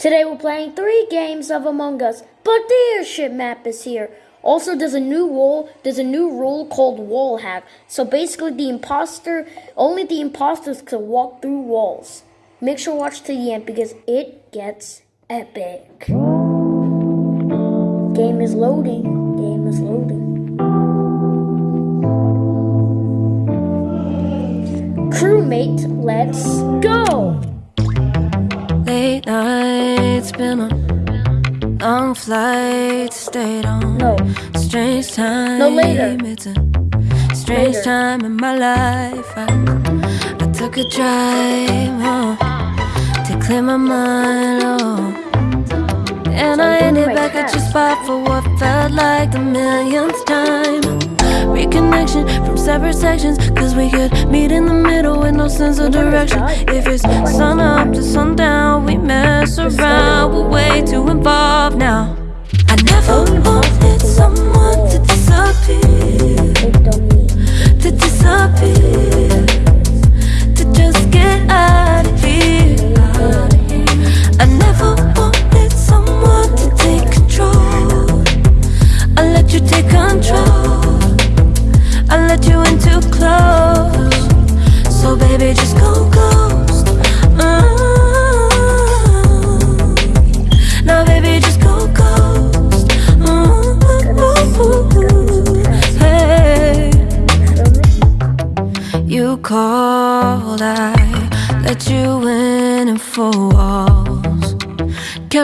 Today we're playing three games of Among Us, but the airship map is here. Also, there's a new rule. There's a new rule called wall hack. So basically, the imposter, only the imposters can walk through walls. Make sure to watch to the end because it gets epic. Game is loading. Game is loading. Crewmate, let's go. Late nights, been on long flights, stayed on. No. Strange time. No, later. It's a strange Later. time in my life. I, I took a drive home to clear my mind. Oh. And I ended back at your spot for what felt like the millionth time. Reconnection from separate sections, cause we could meet in the middle with no sense of direction. If it's sun up to sundown, we mess around, we're way too involved now. I never wanted someone to disappear, to disappear, to just get out of here. I never wanted someone to take control. I let you take control.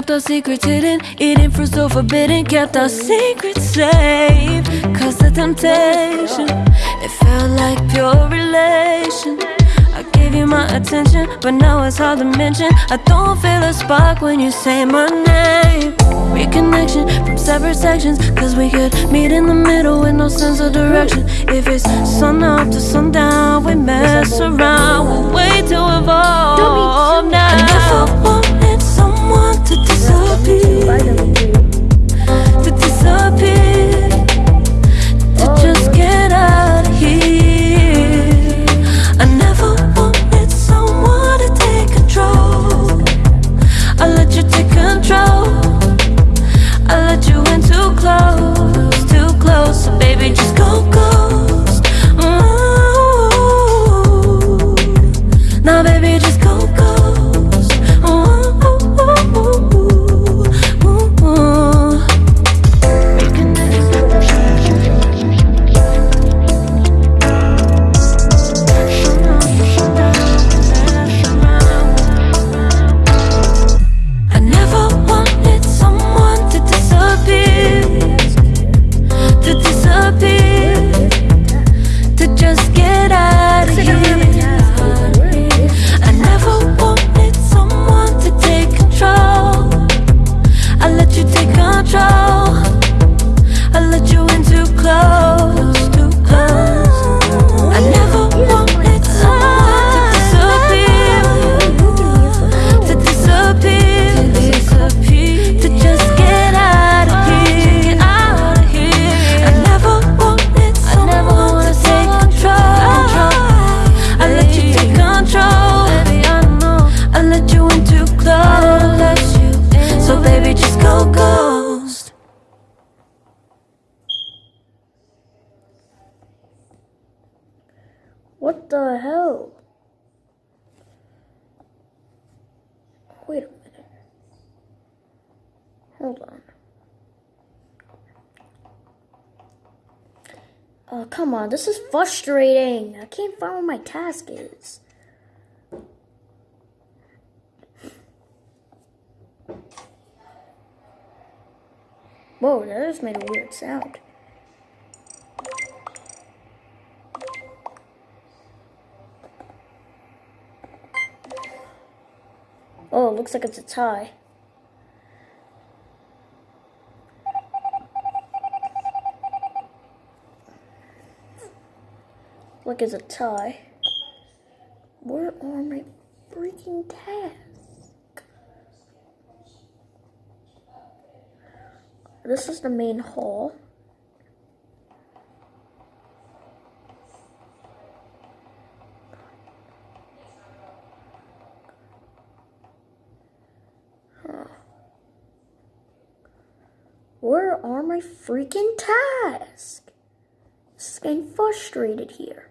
Kept our secrets hidden, eating fruit so forbidden. Kept our secrets safe, cause the temptation, it felt like pure relation. I gave you my attention, but now it's hard to mention. I don't feel a spark when you say my name. Reconnection from separate sections, cause we could meet in the middle with no sense of direction. If it's sun up to sundown, we mess around, we're way too evolved now. Oh, come on. This is frustrating. I can't find where my task is. Whoa, that just made a weird sound. Oh, looks like it's a tie. Look, it's a tie. Where are my freaking tasks? This is the main hall. Where are my freaking tasks? Is getting frustrated here.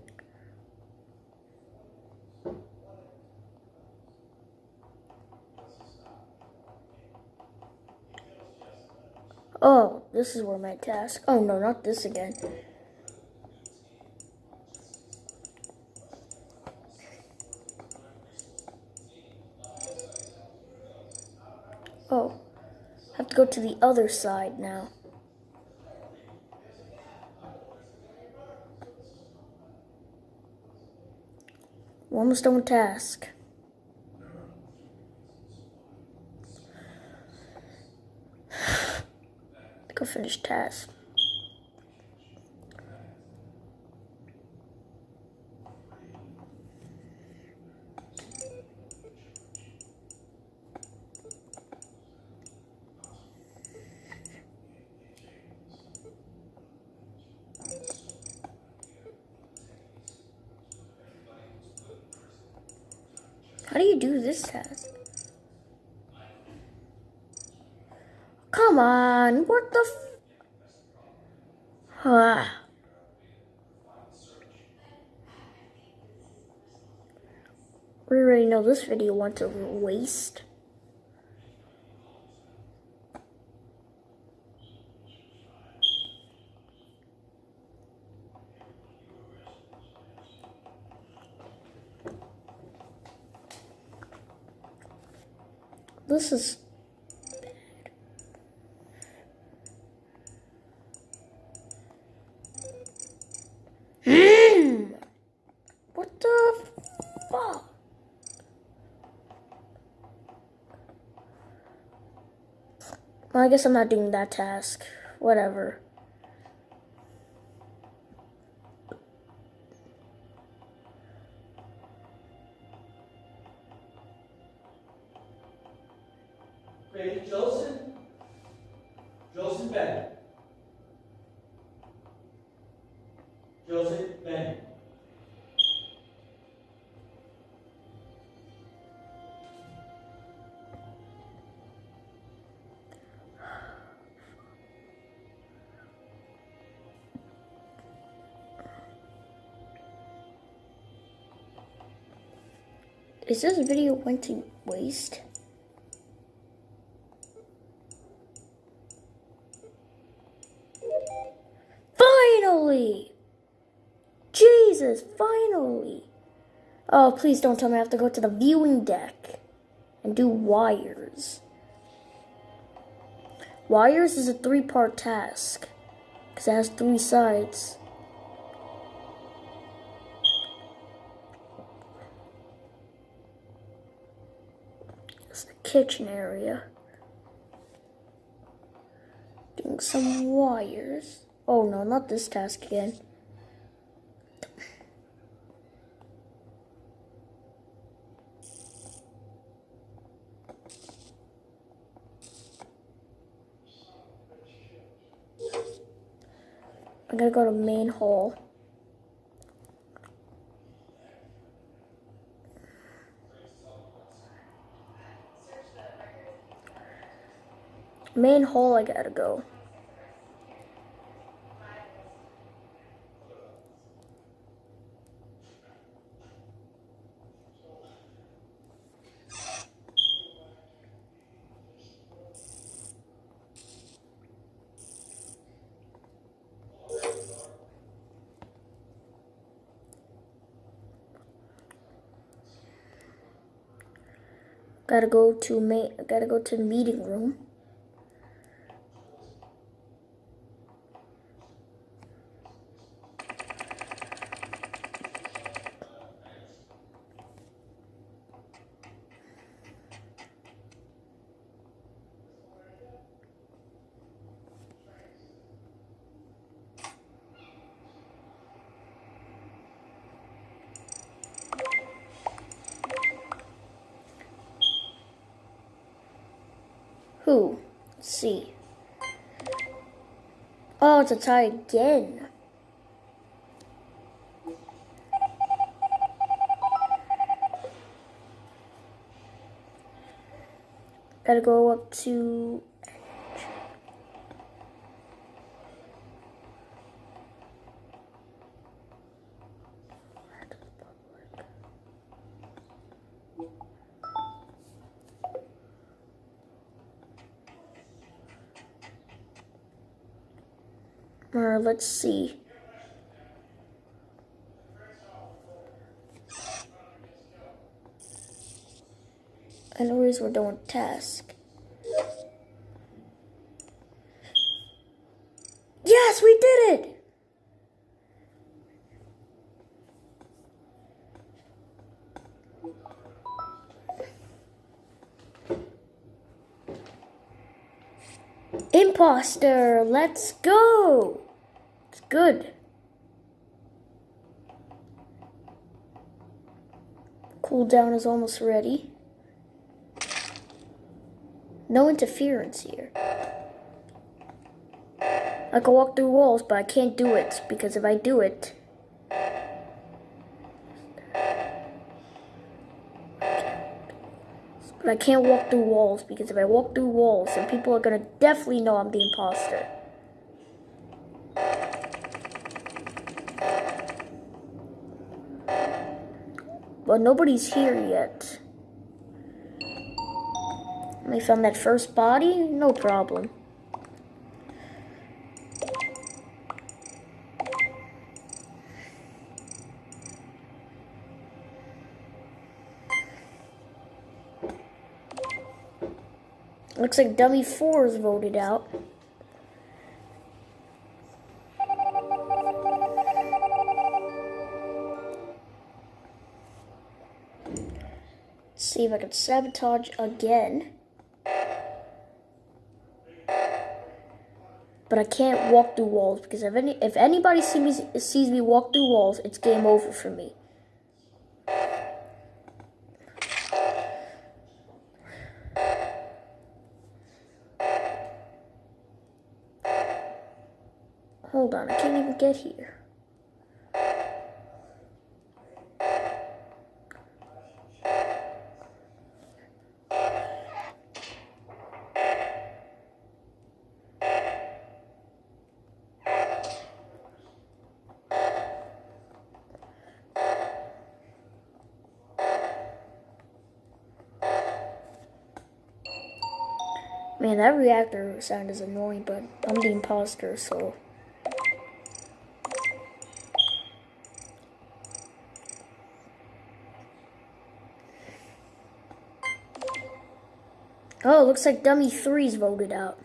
Oh, this is where my task. Oh no, not this again. Oh, have to go to the other side now. We're almost done with task. Go finish task. How do you do this task? Come on, what the f- Ah. We already know this video went to waste. This is Hmm. What the fuck? Well, I guess I'm not doing that task. Whatever. Is this video went to waste? Finally! Jesus, finally! Oh, please don't tell me I have to go to the viewing deck and do wires. Wires is a three part task because it has three sides. Kitchen area. Doing some wires. Oh no, not this task again. I'm gonna go to main hall. Main hall, I gotta go. Gotta go to main. Gotta go to the meeting room. Oh, it's a tie again. Gotta go up to. Let's see. I know we're doing task. Yes, we did it! Imposter, let's go! Good. Cooldown is almost ready. No interference here. I can walk through walls, but I can't do it because if I do it, but I can't walk through walls because if I walk through walls, then people are gonna definitely know I'm the imposter. But nobody's here yet. We found that first body, no problem. Looks like dummy four is voted out. See if I can sabotage again. But I can't walk through walls because if any if anybody see me, sees me walk through walls, it's game over for me. Hold on, I can't even get here. Man, that reactor sound is annoying, but I'm the imposter, so. Oh, looks like Dummy 3's voted out.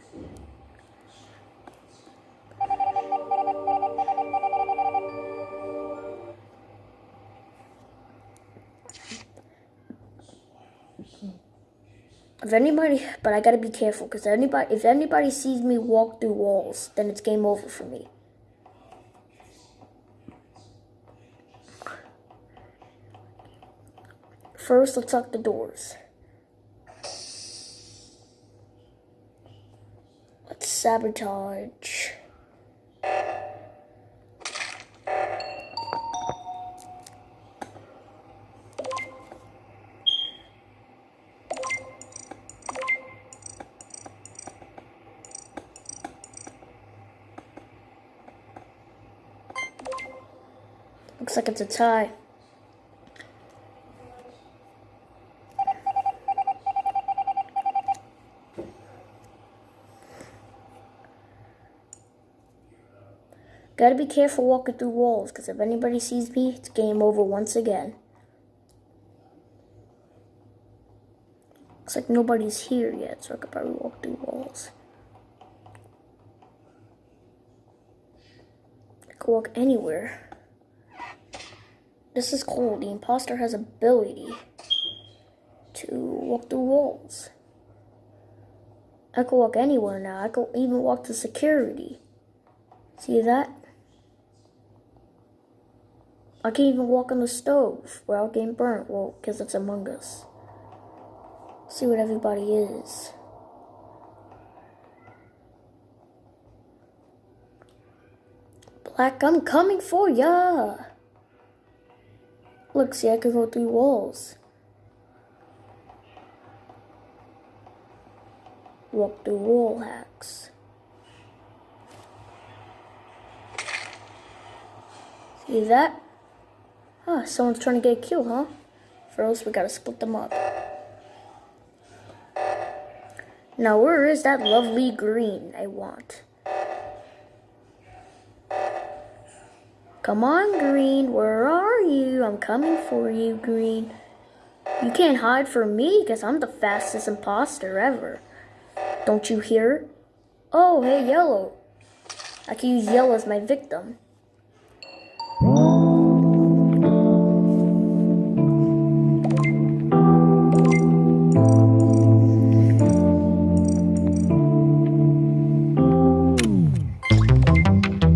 If anybody, but I gotta be careful because anybody, if anybody sees me walk through walls, then it's game over for me. First, let's lock the doors. Let's sabotage. Looks like it's a tie. Gotta be careful walking through walls, because if anybody sees me, it's game over once again. Looks like nobody's here yet, so I could probably walk through walls. I could walk anywhere. This is cool. The imposter has ability to walk through walls. I can walk anywhere now. I can even walk to security. See that? I can even walk on the stove without getting burnt. Well, because it's Among Us. See what everybody is. Black, I'm coming for ya! Look, see, I can go through walls. Walk through wall hacks. See that? Ah, someone's trying to get a kill, huh? First, we gotta split them up. Now, where is that lovely green I want? Come on, Green, where are you? I'm coming for you, Green. You can't hide from me because I'm the fastest imposter ever. Don't you hear? Oh, hey, Yellow. I can use Yellow as my victim.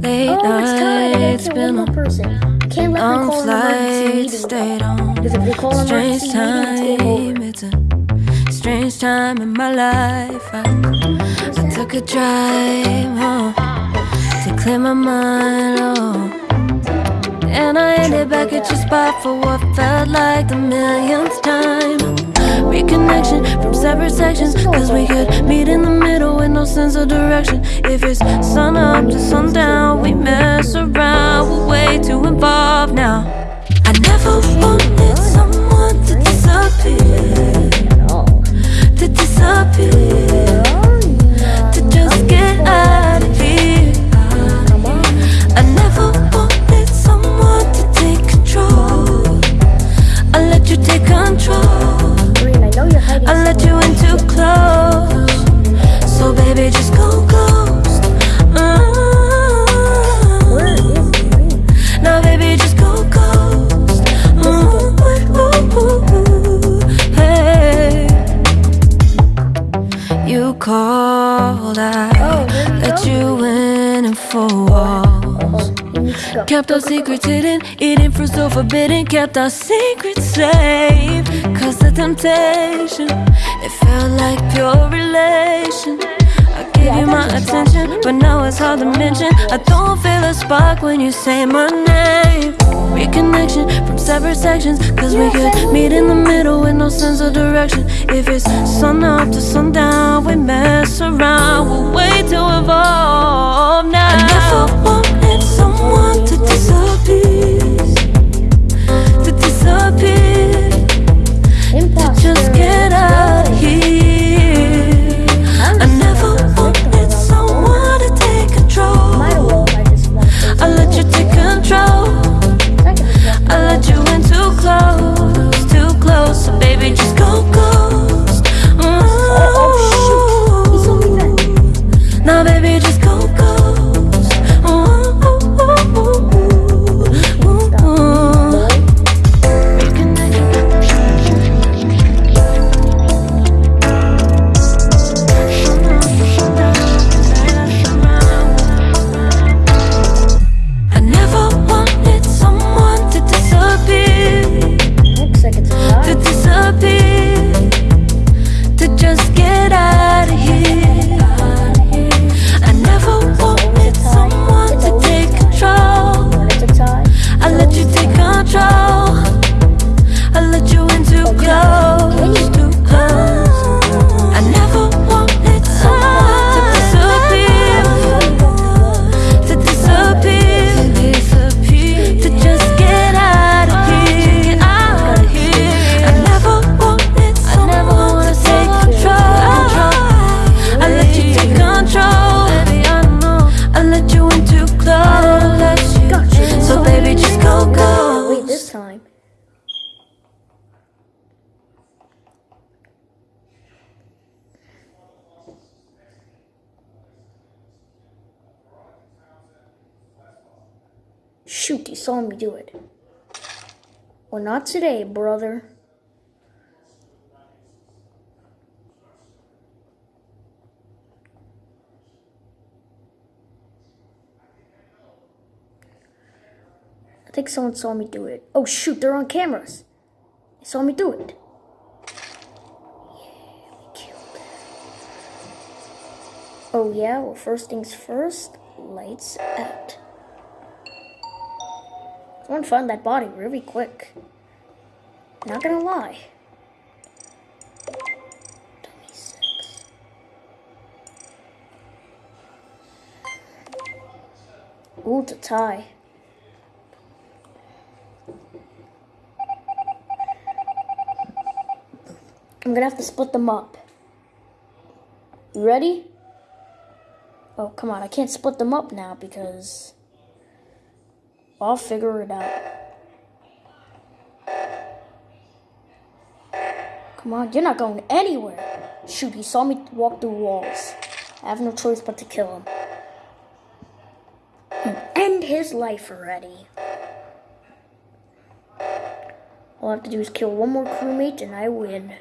Late Oh, it's tied. I gotta nights, been one a more person. Can't let me long call an flight, meeting. stayed on. Because if we Strange emergency meeting, it's game over. time, it's a strange time in my life. I, I took a drive home to clear my mind. Oh. And I ended back at your spot for what felt like the millionth time. Reconnection from separate sections, cause we could meet in the middle with no sense of direction. If it's sun up to sundown, we mess around, we're way too involved now. I never wanted someone to disappear, to disappear, to just get out need to go. Kept our secrets hidden, eating fruit so forbidden. Kept our secrets safe. Cause the temptation, it felt like pure relation. I gave you my attention, but now it's hard to mention. I don't feel a spark when you say my name. Reconnection from separate sections, cause we could meet in the middle with no sense of direction. If it's sun up to sundown, we mess around, we're way too involved now. Shoot, you saw me do it. Well, not today, brother. I think someone saw me do it. Oh shoot, they're on cameras. They saw me do it. Oh yeah, well first things first, lights out. I want to find that body really quick. Not gonna lie. 26. Ooh, a tie. I'm gonna have to split them up. You ready? Oh, come on. I can't split them up now because I'll figure it out. Come on, you're not going anywhere. Shoot, he saw me walk through walls. I have no choice but to kill him. And end his life already. All I have to do is kill one more crewmate and I win.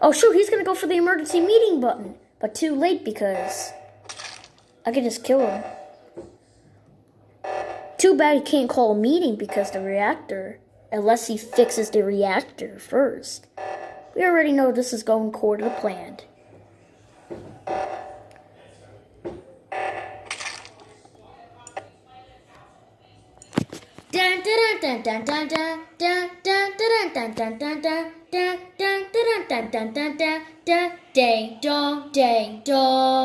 Oh shoot, he's gonna go for the emergency meeting button. But too late because I can just kill him. Too bad he can't call a meeting because the reactor, unless he fixes the reactor first. We already know this is going according to the plan. Ding dong, ding dong.